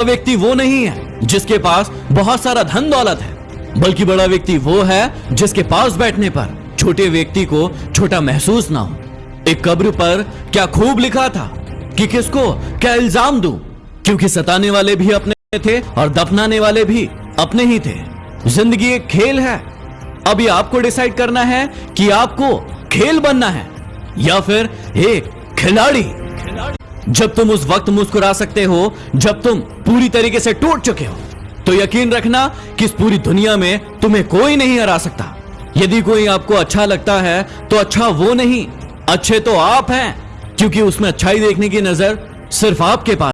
व्यक्ति वो नहीं है, जिसके पास बहुत सारा धन दौलत है, बल्कि बड़ा व्यक्ति वो है, जिसके पास बैठने पर छोटे व्यक्ति को छोटा महसूस ना हो। एक कब्र पर क्या खूब लिखा था कि किसको क्या इल्ज़ाम दूँ? क्योंकि सताने वाले भी अपने थे और दफनाने वाले भी अपने ही थे। ज़िंदगी एक खेल है। अभी आपको डिसाइड करना है कि आपको खेल बनना है, या फिर एक खिलाड़ी। जब तुम उस वक्त मुस्कुरा सकते हो, जब तुम पूरी तरीके से टूट चुके हो तो यकीन रखना कि इस पूरी दुनिया में तुम्हें कोई नहीं हरा सकता। यदि कोई आपको अच्छा लगता है तो अच्छा वो नहीं। अच्छे तो आप हैं, क्योंकि उसमें अच्छाई देखने की नज़र सिर्फ़ आपके पास